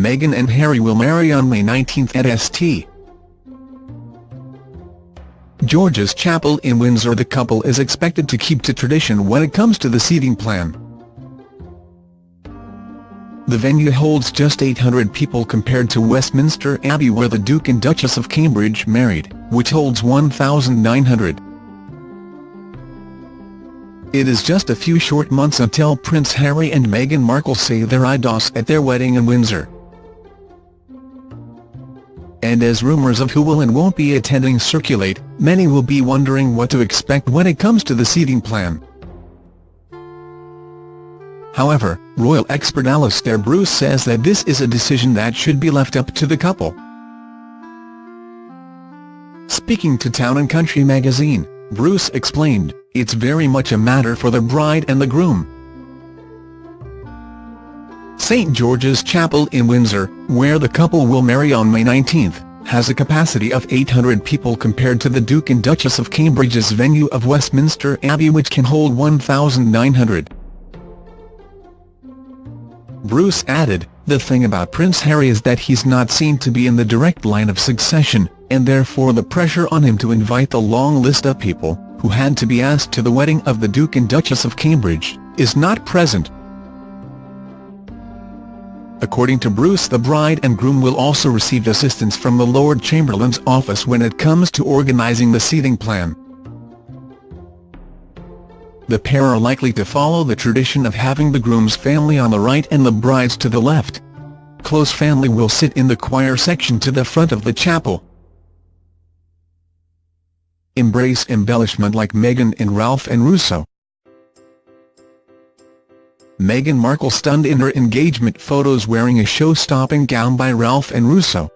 Meghan and Harry will marry on May 19 at St. George's Chapel in Windsor the couple is expected to keep to tradition when it comes to the seating plan. The venue holds just 800 people compared to Westminster Abbey where the Duke and Duchess of Cambridge married, which holds 1,900. It is just a few short months until Prince Harry and Meghan Markle say their IDOS at their wedding in Windsor. And as rumours of who will and won't be attending circulate, many will be wondering what to expect when it comes to the seating plan. However, royal expert Alastair Bruce says that this is a decision that should be left up to the couple. Speaking to Town & Country magazine, Bruce explained, it's very much a matter for the bride and the groom. St George's Chapel in Windsor, where the couple will marry on May 19, has a capacity of 800 people compared to the Duke and Duchess of Cambridge's venue of Westminster Abbey which can hold 1,900. Bruce added, the thing about Prince Harry is that he's not seen to be in the direct line of succession, and therefore the pressure on him to invite the long list of people, who had to be asked to the wedding of the Duke and Duchess of Cambridge, is not present. According to Bruce the bride and groom will also receive assistance from the Lord Chamberlain's office when it comes to organising the seating plan the pair are likely to follow the tradition of having the groom's family on the right and the bride's to the left. Close family will sit in the choir section to the front of the chapel. Embrace embellishment like Meghan and Ralph and Russo. Meghan Markle stunned in her engagement photos wearing a show-stopping gown by Ralph and Russo.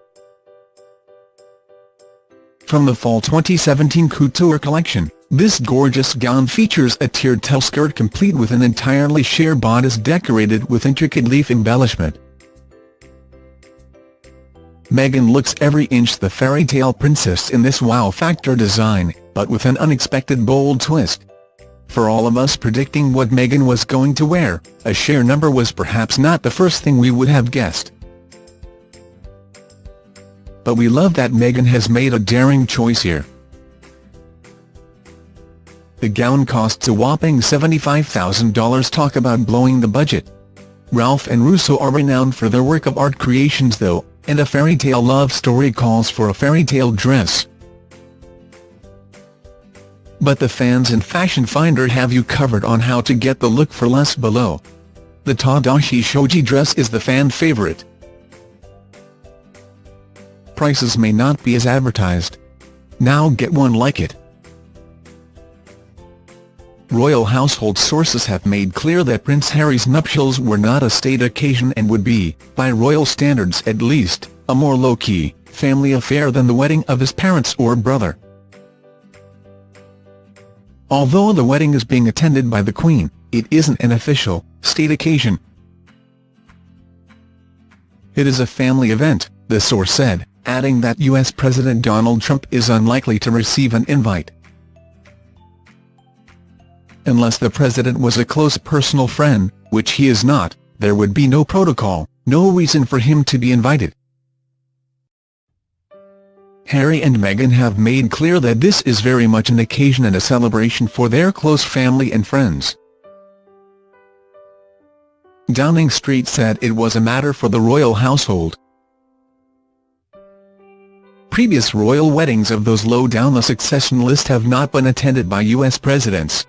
From the Fall 2017 Couture collection, this gorgeous gown features a tiered tail skirt complete with an entirely sheer bodice decorated with intricate leaf embellishment. Meghan looks every inch the fairy tale princess in this wow-factor design, but with an unexpected bold twist. For all of us predicting what Meghan was going to wear, a sheer number was perhaps not the first thing we would have guessed. But we love that Meghan has made a daring choice here. The gown costs a whopping $75,000 talk about blowing the budget. Ralph and Russo are renowned for their work of art creations though, and a fairy tale love story calls for a fairy tale dress. But the fans in Fashion Finder have you covered on how to get the look for less below. The Tadashi Shoji dress is the fan favorite. Prices may not be as advertised. Now get one like it. Royal household sources have made clear that Prince Harry's nuptials were not a state occasion and would be, by royal standards at least, a more low-key, family affair than the wedding of his parents or brother. Although the wedding is being attended by the Queen, it isn't an official, state occasion. It is a family event, the source said, adding that U.S. President Donald Trump is unlikely to receive an invite unless the president was a close personal friend, which he is not, there would be no protocol, no reason for him to be invited. Harry and Meghan have made clear that this is very much an occasion and a celebration for their close family and friends. Downing Street said it was a matter for the royal household. Previous royal weddings of those low down the succession list have not been attended by U.S. presidents.